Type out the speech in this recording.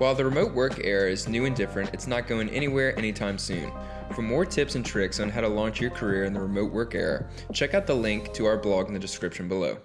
While the remote work era is new and different, it's not going anywhere anytime soon. For more tips and tricks on how to launch your career in the remote work era, check out the link to our blog in the description below.